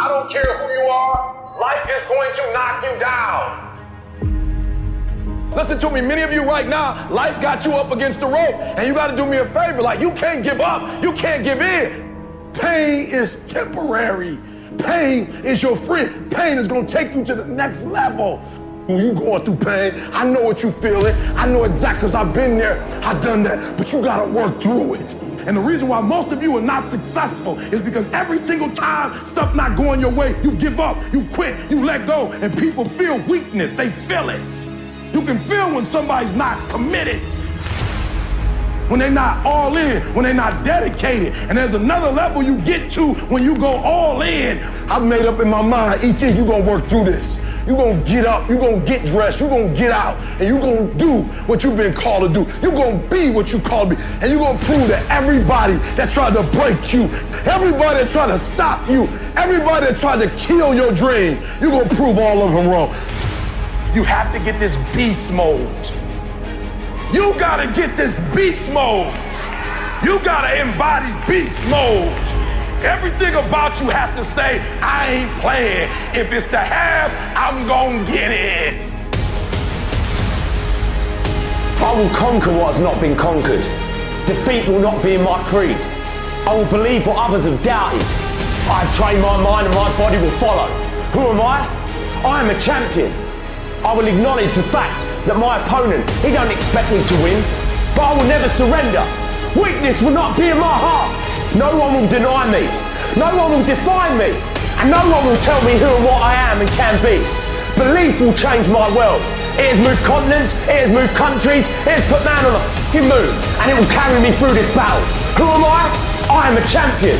I don't care who you are, life is going to knock you down. Listen to me, many of you right now, life's got you up against the rope, and you gotta do me a favor. Like, you can't give up, you can't give in. Pain is temporary. Pain is your friend. Pain is gonna take you to the next level. When you going through pain, I know what you feeling. I know exactly because I've been there, I've done that, but you gotta work through it. And the reason why most of you are not successful is because every single time stuff not going your way, you give up, you quit, you let go, and people feel weakness. They feel it. You can feel when somebody's not committed, when they're not all in, when they're not dedicated. And there's another level you get to when you go all in. I've made up in my mind, each year you're gonna work through this. You're gonna get up, you're gonna get dressed, you're gonna get out, and you're gonna do what you've been called to do. You're gonna be what you called to be. And you're gonna prove that everybody that tried to break you, everybody that tried to stop you, everybody that tried to kill your dream, you're gonna prove all of them wrong. You have to get this beast mode. You gotta get this beast mode. You gotta embody beast mode. Everything about you has to say, I ain't playing. If it's to have, I'm gonna get it. I will conquer what has not been conquered. Defeat will not be in my creed. I will believe what others have doubted. I have trained my mind and my body will follow. Who am I? I am a champion. I will acknowledge the fact that my opponent, he don't expect me to win, but I will never surrender. Weakness will not be in my heart. No one will deny me. No one will define me. And no one will tell me who and what I am and can be. Belief will change my world. It has moved continents, it has moved countries, it has put man on a fucking moon, and it will carry me through this battle. Who am I? I am a champion.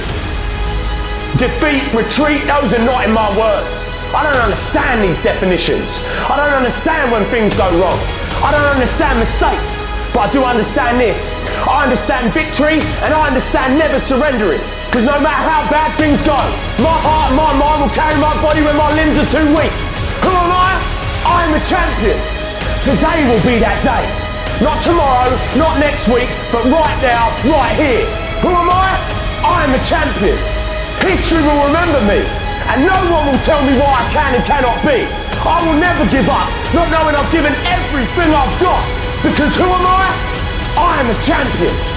Defeat, retreat, those are not in my words. I don't understand these definitions. I don't understand when things go wrong. I don't understand mistakes. But I do understand this. I understand victory and I understand never surrendering. Because no matter how bad things go, my heart and my mind will carry my body when my limbs are too weak. Who am I? I am a champion. Today will be that day. Not tomorrow, not next week, but right now, right here. Who am I? I am a champion. History will remember me, and no one will tell me what I can and cannot be. I will never give up, not knowing I've given everything I've got. Because who am I? I am a champion.